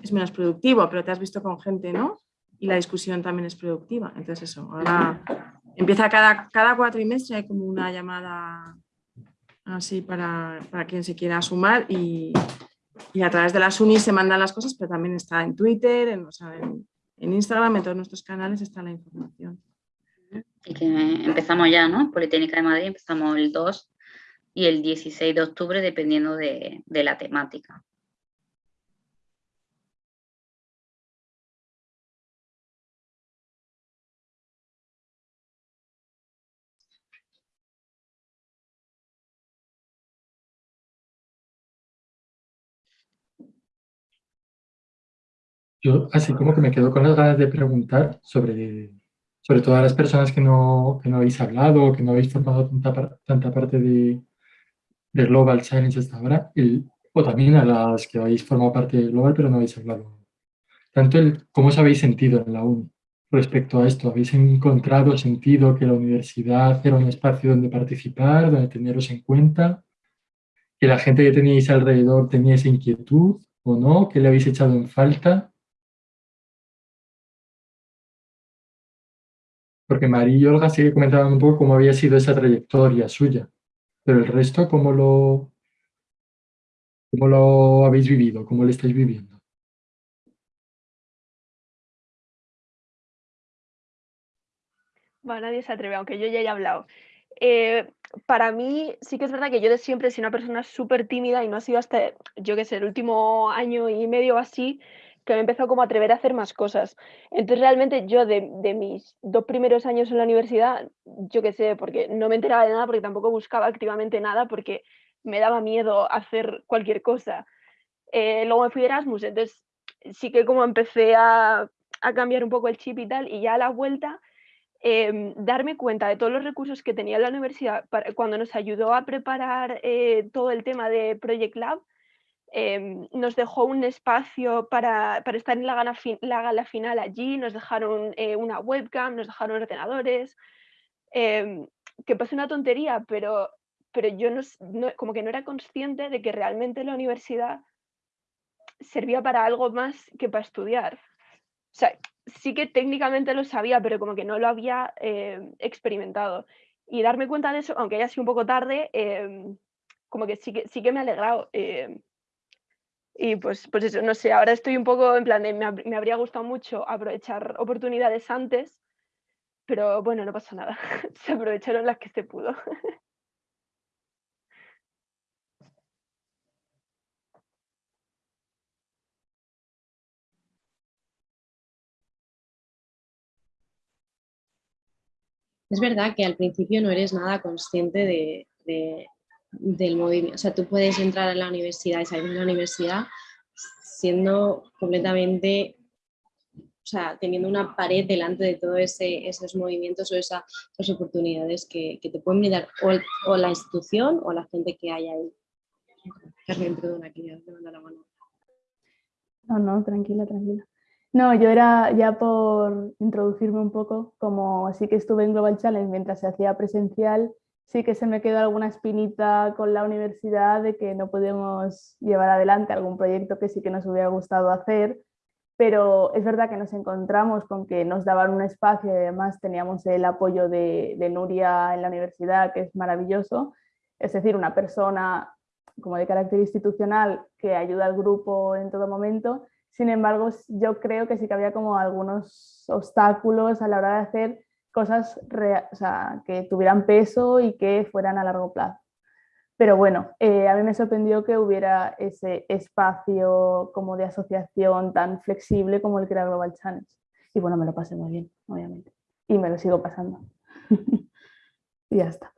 es menos productivo, pero te has visto con gente, ¿no? Y la discusión también es productiva. Entonces eso, ahora empieza cada, cada cuatrimestre, hay como una llamada así para, para quien se quiera sumar y, y a través de las unis se mandan las cosas, pero también está en Twitter, en, Instagram, en todos nuestros canales está la información. Y que empezamos ya, ¿no? Politécnica de Madrid empezamos el 2 y el 16 de octubre, dependiendo de la temática. Yo así como que me quedo con las ganas de preguntar sobre, sobre todas las personas que no, que no habéis hablado, que no habéis formado tanta, tanta parte de, de Global Science hasta ahora, o también a las que habéis formado parte de Global pero no habéis hablado. Tanto el cómo os habéis sentido en la UNI respecto a esto. ¿Habéis encontrado sentido que la universidad era un espacio donde participar, donde teneros en cuenta? ¿Que la gente que teníais alrededor tenía esa inquietud o no? ¿Que le habéis echado en falta? Porque María y Olga sí que comentaban un poco cómo había sido esa trayectoria suya, pero el resto, ¿cómo lo, cómo lo habéis vivido? ¿Cómo lo estáis viviendo? Bueno, nadie se atreve, aunque yo ya he hablado. Eh, para mí sí que es verdad que yo de siempre he sido una persona súper tímida y no ha sido hasta, yo qué sé, el último año y medio o así que me empezó como a atrever a hacer más cosas. Entonces realmente yo de, mis dos primeros años en la universidad, yo qué sé, porque no me enteraba de nada, porque tampoco buscaba activamente nada, porque me daba miedo hacer cualquier cosa. Eh, luego me fui de Erasmus, entonces sí que como empecé a, cambiar un poco el chip y tal, y ya a la vuelta em, darme cuenta de todos los recursos que tenía la universidad cuando nos ayudó a preparar eh, todo el tema de Project Lab, Em, nos dejó un espacio para, estar en la gala, la gala, final allí, nos dejaron eh, una webcam, nos dejaron ordenadores, em, que parece una tontería, pero, pero yo no, como que no era consciente de que realmente la universidad servía para algo más que para estudiar. O sea, sí que técnicamente lo sabía, pero como que no lo había em, experimentado. Y darme cuenta de eso, aunque haya sido un poco tarde, como que sí que, sí que me ha alegrado. Y pues, pues eso, no sé, ahora estoy un poco en plan de, me, me habría gustado mucho aprovechar oportunidades antes, pero bueno, no pasa nada, se aprovecharon las que se pudo. Es verdad que al principio no eres nada consciente de, del movimiento. O sea, tú puedes entrar a la universidad y salir de la universidad siendo completamente, o sea, teniendo una pared delante de todos esos movimientos o esas, oportunidades que, te pueden brindar o, la institución o la gente que hay ahí. Carmen, perdona, que ya te la mano. No, no, tranquila, tranquila. No, yo era ya por introducirme un poco, como sí que estuve en Global Challenge mientras se hacía presencial, sí que se me quedó alguna espinita con la universidad de que no podemos llevar adelante algún proyecto que sí que nos hubiera gustado hacer, pero es verdad que nos encontramos con que nos daban un espacio y además teníamos el apoyo de, Nuria en la universidad, que es maravilloso, es decir, una persona como de carácter institucional que ayuda al grupo en todo momento. Sin embargo, yo creo que sí que había como algunos obstáculos a la hora de hacer cosas que tuvieran peso y que fueran a largo plazo. Pero bueno, eh, a mí me sorprendió que hubiera ese espacio como de asociación tan flexible como el que era Global Challenge. Y bueno, me lo pasé muy bien, obviamente. Y me lo sigo pasando. y ya está.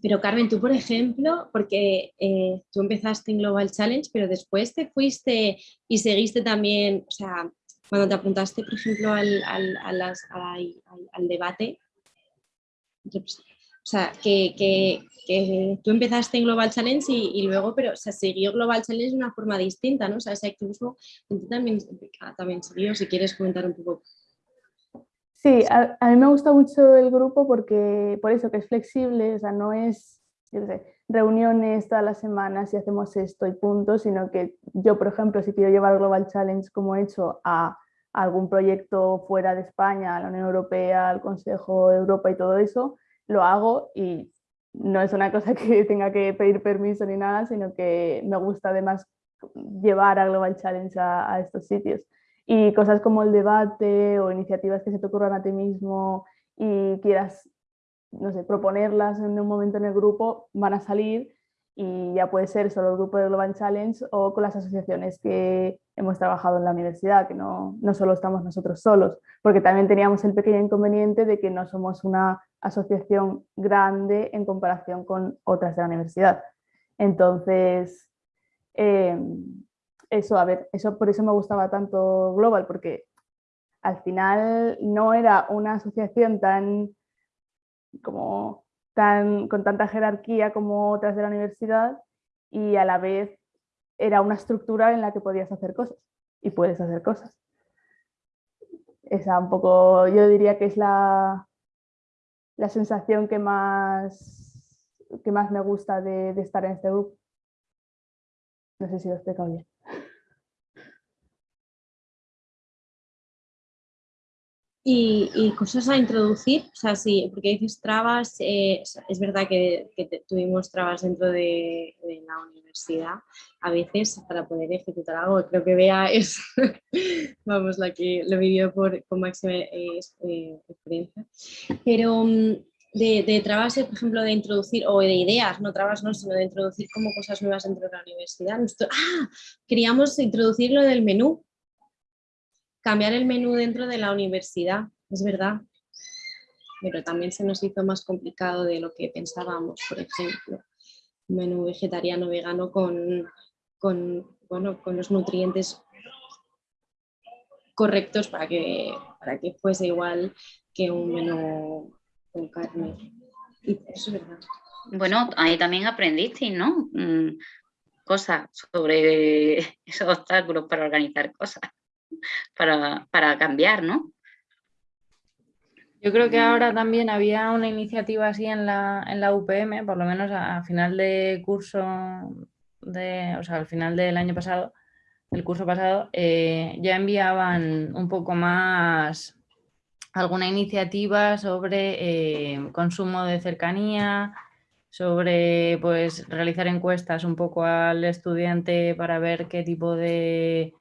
Pero Carmen, tú por ejemplo, porque eh, tú empezaste en Global Challenge, pero después te fuiste y seguiste también, o sea, cuando te apuntaste, por ejemplo, al, al, debate, o sea, que, tú empezaste en Global Challenge y, luego, pero se siguió Global Challenge de una forma distinta, ¿no? O sea, ese activismo también, también siguió, si quieres comentar un poco. Sí, a, mí me gusta mucho el grupo porque, por eso que es flexible, o sea, no es, reuniones todas las semanas y hacemos esto y punto, sino que yo, por ejemplo, si quiero llevar Global Challenge como he hecho a, algún proyecto fuera de España, a la Unión Europea, al Consejo de Europa y todo eso, lo hago y no es una cosa que tenga que pedir permiso ni nada, sino que me gusta además llevar a Global Challenge a, estos sitios. Y cosas como el debate o iniciativas que se te ocurran a ti mismo y quieras no sé, proponerlas en un momento en el grupo, van a salir y ya puede ser solo el grupo de Global Challenge o con las asociaciones que hemos trabajado en la universidad, que no, no solo estamos nosotros solos, porque también teníamos el pequeño inconveniente de que no somos una asociación grande en comparación con otras de la universidad. Entonces, em, eso, a ver, eso por eso me gustaba tanto Global, porque al final no era una asociación tan como tan, con tanta jerarquía como otras de la universidad y a la vez era una estructura en la que podías hacer cosas y puedes hacer cosas. Esa un poco, yo diría que es la, la sensación que más, que más me gusta de, estar en este grupo. No sé si lo he explicado bien. Y, cosas a introducir, o sea, sí, porque dices trabas, eh, es verdad que, tuvimos trabas dentro de, la universidad a veces para poder ejecutar algo. Creo que Bea es, vamos, la que lo vivió por, con máxima eh, eh, experiencia. Pero mm, de, de, trabas, por ejemplo, de introducir, o de ideas, no trabas, no, sino de introducir como cosas nuevas dentro de la universidad. ah, queríamos introducir lo del menú, cambiar el menú dentro de la universidad, es verdad, pero también se nos hizo más complicado de lo que pensábamos, por ejemplo, un menú vegetariano vegano con, con, bueno, con los nutrientes correctos para que, para que fuese igual que un menú con carne. Eso es verdad. Bueno, ahí también aprendiste, ¿no? Mm, cosas sobre esos obstáculos para organizar cosas, para, para cambiar, ¿no? Yo creo que ahora también había una iniciativa así en la, en la UPM, por lo menos a, final de curso, de, o sea, al final del año pasado, el curso pasado, eh, ya enviaban un poco más alguna iniciativa sobre eh, consumo de cercanía, sobre pues, realizar encuestas un poco al estudiante para ver qué tipo de,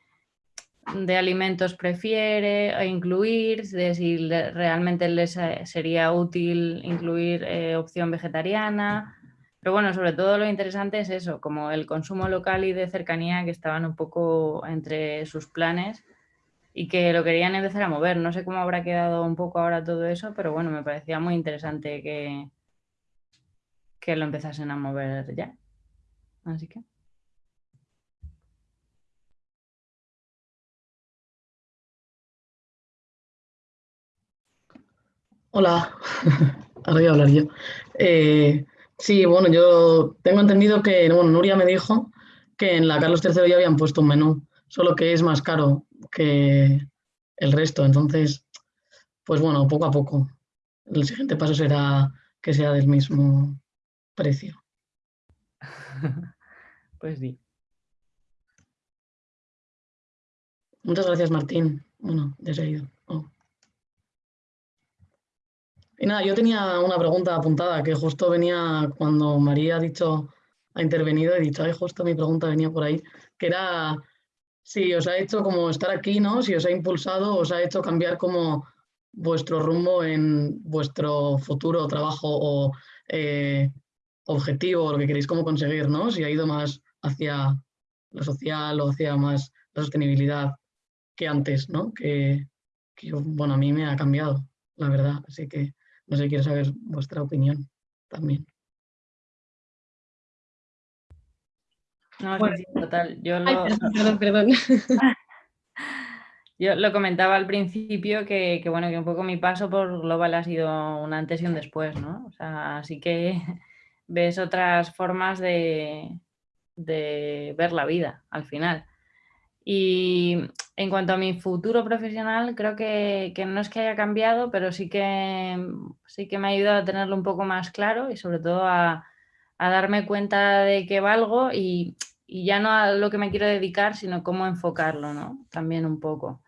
de alimentos prefiere incluir, de si realmente les eh, sería útil incluir eh, opción vegetariana. Pero bueno, sobre todo lo interesante es eso, como el consumo local y de cercanía que estaban un poco entre sus planes y que lo querían empezar a mover. No sé cómo habrá quedado un poco ahora todo eso, pero bueno, me parecía muy interesante que, que lo empezasen a mover ya. Así que... Hola, ahora voy a hablar yo. Eh, sí, bueno, yo tengo entendido que, bueno, Nuria me dijo que en la Carlos III ya habían puesto un menú, solo que es más caro que el resto. Entonces, pues bueno, poco a poco. El siguiente paso será que sea del mismo precio. pues sí. Muchas gracias, Martín. Bueno, ya se ido. Y nada, yo tenía una pregunta apuntada que justo venía cuando María ha dicho, ha intervenido, he dicho, ay, justo mi pregunta venía por ahí, que era si os ha hecho como estar aquí, ¿no? Si os ha impulsado, os ha hecho cambiar como vuestro rumbo en vuestro futuro trabajo o eh, objetivo, lo que queréis como conseguir, ¿no? Si ha ido más hacia lo social o hacia más la sostenibilidad que antes, ¿no? Que, bueno, a mí me ha cambiado, la verdad. Así que no sé, quiero saber vuestra opinión también. No, sí, total. Yo lo... Yo lo comentaba al principio que, que, bueno, que un poco mi paso por Global ha sido un antes y un después, ¿no? O sea, así que ves otras formas de, ver la vida al final. Y en cuanto a mi futuro profesional, creo que, no es que haya cambiado, pero sí que, sí que me ha ayudado a tenerlo un poco más claro y sobre todo a, darme cuenta de que valgo y, y, ya no a lo que me quiero dedicar, sino cómo enfocarlo, ¿no? También un poco.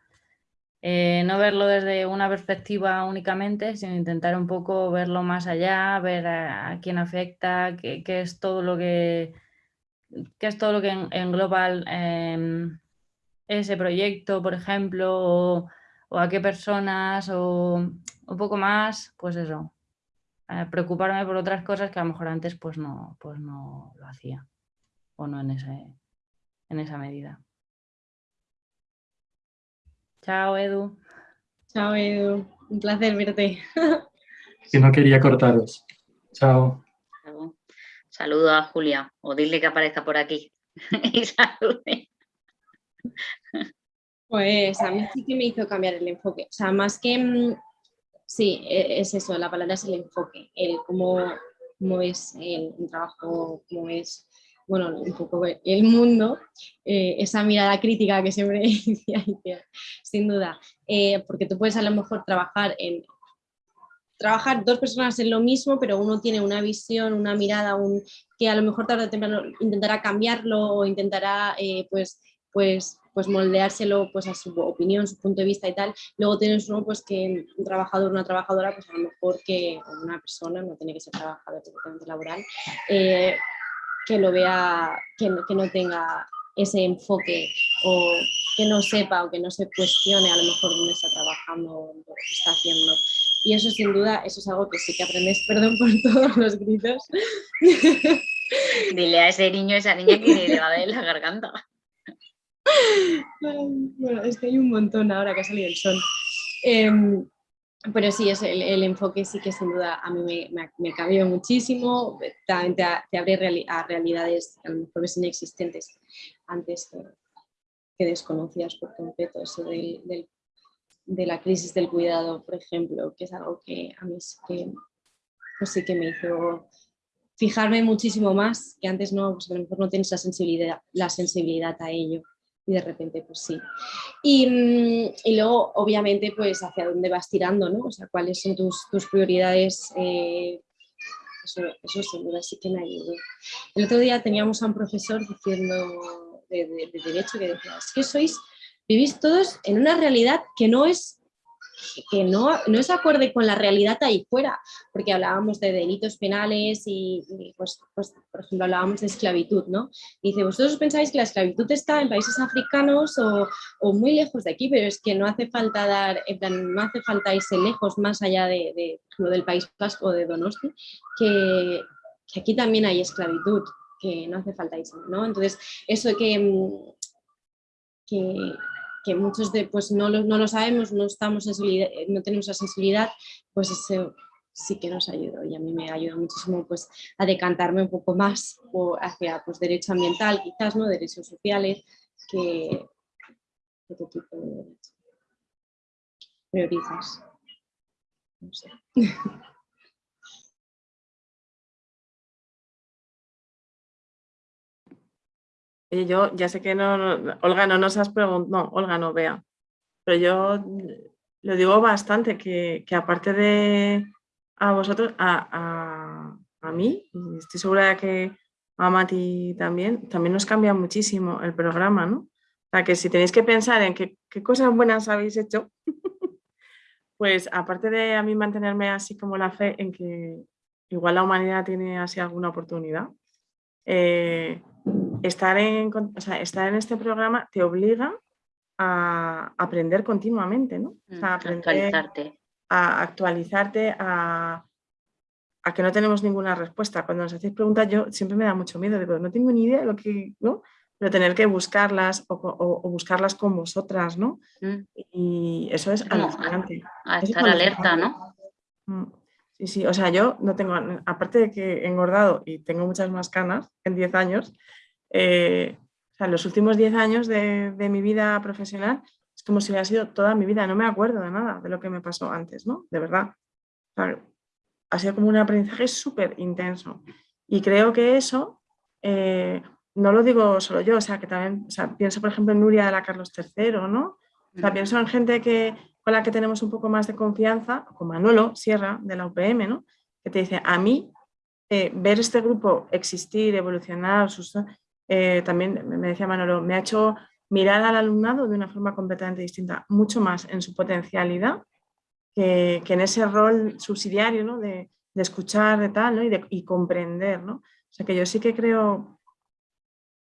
Eh, no verlo desde una perspectiva únicamente, sino intentar un poco verlo más allá, ver a, quién afecta, qué, es todo lo que, qué es todo lo que ese proyecto, por ejemplo, o, a qué personas, o un poco más, pues eso, eh, preocuparme por otras cosas que a lo mejor antes pues no, pues no lo hacía, o no en, ese, en esa medida. Chao, Edu. Chao, Edu. Un placer verte. que no quería cortaros. Chao. Saludo a Julia, o dile que aparezca por aquí. y salude. Pues a mí sí que me hizo cambiar el enfoque. O sea, más que... Mm, sí, e, es eso, la palabra es el enfoque, el cómo, cómo es el, trabajo, cómo es bueno, un poco el mundo, eh, esa mirada crítica que siempre decía, sin duda, eh, porque tú puedes a lo mejor trabajar en trabajar dos personas en lo mismo, pero uno tiene una visión, una mirada, un, que a lo mejor tarde o temprano intentará cambiarlo o intentará eh, pues, pues, pues moldeárselo pues, a su opinión, su punto de vista y tal. Luego tienes uno pues, que un trabajador, una trabajadora, pues a lo mejor que una persona, no tiene que ser trabajador laboral, que lo vea, que no, que no tenga ese enfoque o que no sepa o que no se cuestione a lo mejor dónde está trabajando, lo que está haciendo. Y eso sin duda, eso es algo que sí que aprendes, perdón por todos los gritos. Dile a ese niño, esa niña que le va a la garganta. Bueno, es que hay un montón ahora que ha salido el sol. Em, pero sí, es el, enfoque sí que sin duda a mí me, cambió muchísimo, también te, abre a realidades a lo mejor inexistentes antes que, desconocías por completo, eso de la crisis del cuidado, por ejemplo, que es algo que a mí sí que, pues sí que me hizo fijarme muchísimo más, que antes no, pues a lo mejor no tienes la sensibilidad, la sensibilidad a ello y de repente pues sí. Y, mm, y, luego obviamente pues hacia dónde vas tirando, ¿no? O sea, cuáles son tus, tus prioridades, eh, eso, eso sin duda sí que me ayudó. El otro día teníamos a un profesor diciendo de, de, de derecho que decía, es que sois, vivís todos en una realidad que no es que no, no es acorde con la realidad ahí fuera, porque hablábamos de delitos penales y, pues, pues, por ejemplo, hablábamos de esclavitud, ¿no? dice, vosotros pensáis que la esclavitud está en países africanos o, o, muy lejos de aquí, pero es que no hace falta dar, en plan, no hace falta irse lejos más allá de, de, del País Vasco o de Donosti, que, que aquí también hay esclavitud, que no hace falta irse, ¿no? Entonces, eso que, que que muchos de, pues no lo, no lo sabemos, no, estamos no tenemos la sensibilidad, pues eso sí que nos ayudó y a mí me ayuda muchísimo pues, a decantarme un poco más hacia pues, derecho ambiental, quizás, ¿no? derechos sociales, que otro tipo de derecho. Priorizas. yo ya sé que no, Olga, no nos has preguntado, no, Olga no, vea, pero yo lo digo bastante, que, aparte de a vosotros, a, mí, y estoy segura de que a Mati también, también nos cambia muchísimo el programa, ¿no? O sea, que si tenéis que pensar en qué, qué cosas buenas habéis hecho, pues aparte de a mí mantenerme así como la fe en que igual la humanidad tiene así alguna oportunidad, eh, estar en, estar en este programa te obliga a aprender continuamente, ¿no? Mm, a actualizarte. A actualizarte, a, que no tenemos ninguna respuesta. Cuando nos hacéis preguntas yo siempre me da mucho miedo, digo, no tengo ni idea de lo que, ¿no? Pero tener que buscarlas o, buscarlas con vosotras, ¿no? Mm. Y eso es alucinante. A, estar alerta, ¿no? Mm. Sí, sí, o sea, yo no tengo, aparte de que he engordado y tengo muchas más canas en 10 años, eh, o sea, los últimos 10 años de, mi vida profesional es como si hubiera sido toda mi vida, no me acuerdo de nada de lo que me pasó antes, ¿no? De verdad. ha sido como un aprendizaje súper intenso. Y creo que eso, eh, no lo digo solo yo, o sea, que también, o sea, pienso por ejemplo en Nuria de la Carlos III, ¿no? O sea, pienso en gente que, con la que tenemos un poco más de confianza, como Manuelo Sierra de la UPM, ¿no? Que te dice, a mí, eh, ver este grupo existir, evolucionar, sus, eh, también me decía Manolo, me ha hecho mirar al alumnado de una forma completamente distinta, mucho más en su potencialidad que, en ese rol subsidiario ¿no? de, escuchar de tal y, de, comprender. ¿no? O sea que yo sí que creo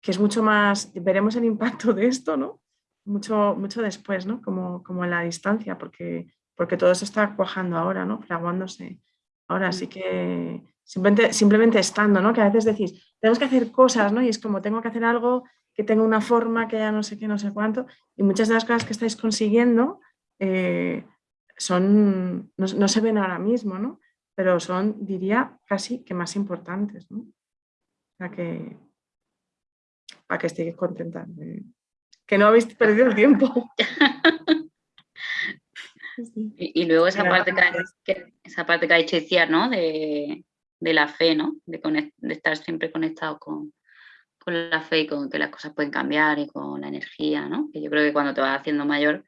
que es mucho más, veremos el impacto de esto, ¿no? Mucho, mucho después, ¿no? como, como en la distancia, porque, porque todo se está cuajando ahora, ¿no? fraguándose. Ahora sí que simplemente, simplemente estando, ¿no? que a veces decís, tenemos que hacer cosas, ¿no? Y es como tengo que hacer algo que tenga una forma, que ya no sé qué, no sé cuánto. Y muchas de las cosas que estáis consiguiendo eh, son, no, se ven ahora mismo, ¿no? Pero son, diría, casi que más importantes, ¿no? Para que, para que estéis contentas. Que no habéis perdido el tiempo. y, luego esa parte que, esa parte que ha dicho ¿no? De, de la fe, ¿no? De, estar siempre conectado con, la fe y con que las cosas pueden cambiar y con la energía, ¿no? Que yo creo que cuando te vas haciendo mayor,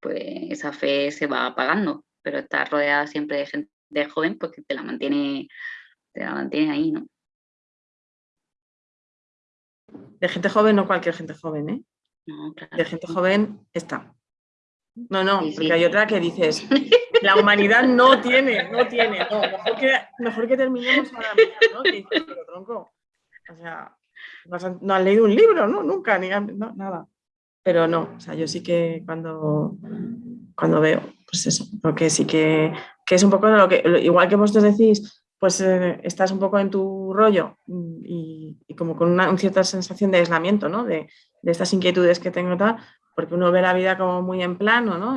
pues esa fe se va apagando, pero estar rodeada siempre de gente joven, pues que te la mantiene, te la mantiene ahí, ¿no? De gente joven, no cualquier gente joven, ¿eh? De gente joven está. No, no, porque hay otra que dices, la humanidad no tiene, no tiene, no, mejor que, mejor que terminemos ahora mismo, ¿no? dices, pero tronco, o sea, no has, leído un libro, ¿no? Nunca, ni no, nada. Pero no, o sea, yo sí que cuando, cuando veo, pues eso, porque sí que, que es un poco lo que, igual que vosotros decís, pues eh, estás un poco en tu rollo y, y como con una, cierta sensación de aislamiento, ¿no? De, estas inquietudes que tengo tal, porque uno ve la vida como muy en plano, ¿no?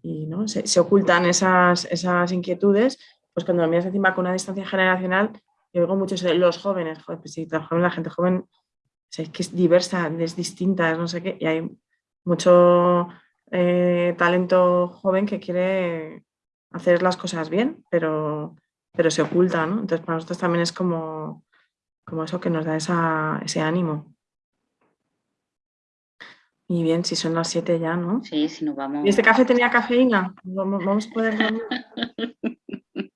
Y, ¿no? Se, ocultan esas, esas inquietudes, pues cuando lo miras encima con una distancia generacional, yo oigo mucho de los jóvenes, pues sí, la gente joven es que es diversa, es distinta, no sé qué, y hay mucho eh, talento joven que quiere hacer las cosas bien, pero, pero se oculta, ¿no? Entonces para nosotros también es como, como eso que nos da esa, ese ánimo. Y bien, si son las 7 ya, ¿no? Sí, si nos vamos. ¿Y este café tenía cafeína? Vamos, vamos a poder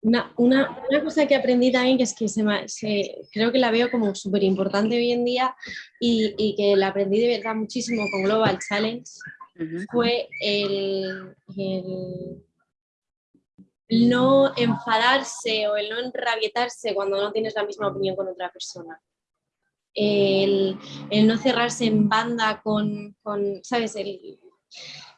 Una, una, una, cosa que aprendí también, que es que se, se creo que la veo como súper importante hoy en día y, y, que la aprendí de verdad muchísimo con Global Challenge, fue el, el, no enfadarse o el no enrabietarse cuando no tienes la misma opinión con otra persona. El, el no cerrarse en banda con, con ¿sabes? El,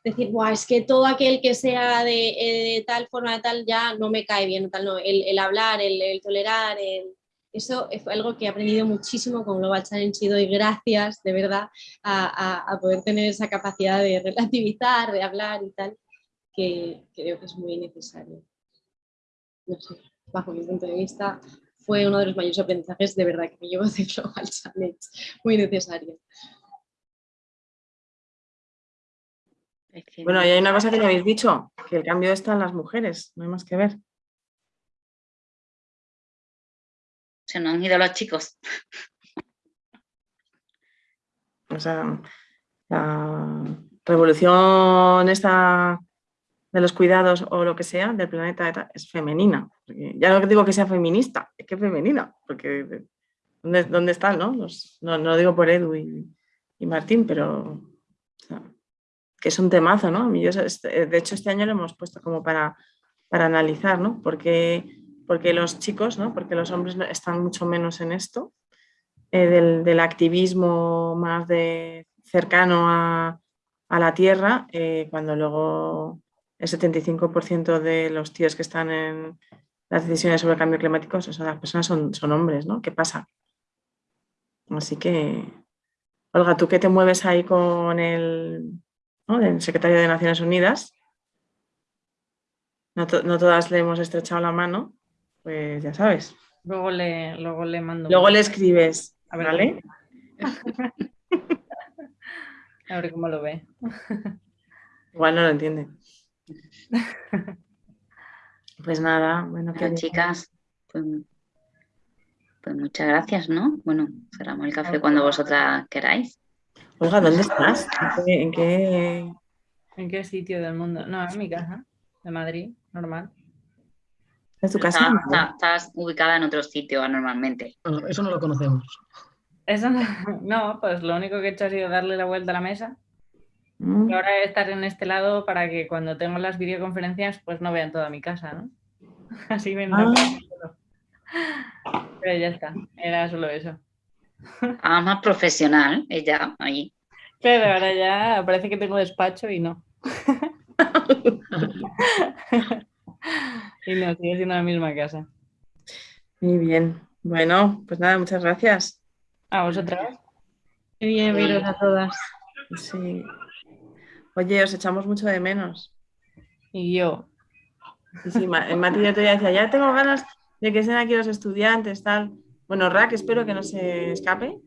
decir, Buah, es que todo aquel que sea de, eh, de, tal forma, de tal, ya no me cae bien, tal, no. el, el hablar, el, el tolerar, el, eso es algo que he aprendido muchísimo con Global Challenge y doy gracias, de verdad, a, a, a, poder tener esa capacidad de relativizar, de hablar y tal, que, que creo que es muy necesario. No sé, bajo mi punto de vista, fue uno de los mayores aprendizajes de verdad que me llevo de Global Challenge, muy necesario. Bueno, y hay una cosa que ya habéis dicho, que el cambio está en las mujeres, no hay más que ver. Se nos han ido los chicos. O sea, la revolución esta de los cuidados o lo que sea del planeta es femenina. ya no digo que sea feminista, es que es femenina, porque ¿dónde, dónde están? No? Los, no, no lo digo por Edu y, Martín, pero que es un temazo, ¿no? Yo, de hecho, este año lo hemos puesto como para, para analizar, ¿no? Porque, porque los chicos, ¿no? Porque los hombres están mucho menos en esto, eh, del, del, activismo más de cercano a, a la tierra, eh, cuando luego el 75% de los tíos que están en las decisiones sobre el cambio climático, o personas son, son hombres, ¿no? ¿Qué pasa? Así que, Olga, tú que te mueves ahí con el secretario de Naciones Unidas, no, todas le hemos estrechado la mano, pues ya sabes. Luego le, luego le mando. Luego le escribes, a ver, ¿vale? a ver cómo lo ve. Igual no lo entiende. Pues nada, bueno, bueno chicas, pues, pues, muchas gracias, ¿no? Bueno, cerramos el café cuando vosotras queráis. Olga, ¿dónde estás? ¿En qué, en qué, ¿En qué sitio del mundo? No, en mi casa, de Madrid, normal. ¿Es tu casa? Está, está, estás ubicada en otro sitio normalmente. No, eso no lo conocemos. Eso no, no, pues lo único que he hecho ha sido darle la vuelta a la mesa. Mm. Y ahora estar en este lado para que cuando tengo las videoconferencias pues no vean toda mi casa, ¿no? Así me Ah. Pero ya está, era solo eso. Ah, más profesional, ella, ahí. Pero ahora ya parece que tengo despacho y no. y no, sigue siendo la misma casa. Muy bien. Bueno, pues nada, muchas gracias. ¿A vosotras? Qué bien veros a todas. Sí. Oye, os echamos mucho de menos. Y yo. Sí, sí, Ma- Mati ya te decía, ya tengo ganas de que estén aquí los estudiantes, tal. Bueno, Rack, espero que no se escape.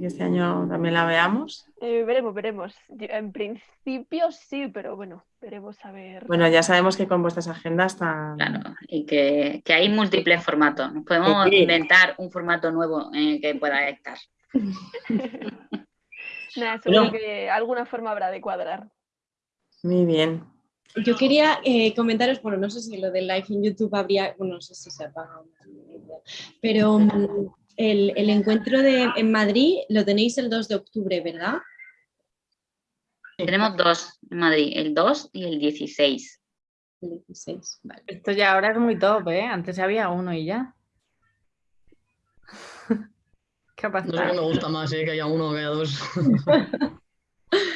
Que este año también la veamos. Eh, veremos, veremos. Yo, En principio sí, pero bueno, veremos a ver. Bueno, ya sabemos que con vuestras agendas tan... Claro, y que, que hay múltiples formatos. Nos podemos Sí. inventar un formato nuevo en el que pueda estar. Nada, seguro Bueno. que alguna forma habrá de cuadrar. Muy bien. Yo quería eh, comentaros, bueno, no sé si lo del live en YouTube habría, bueno, no sé si se apaga, pero mm, el, el encuentro de, en Madrid lo tenéis el 2 de octubre, ¿verdad? Tenemos dos en Madrid, el 2 y el 16. El 16, vale. Esto ya ahora es muy top, ¿eh? Antes había uno y ya. ¿Qué ha No sé me gusta más, ¿eh? que haya uno o que haya dos.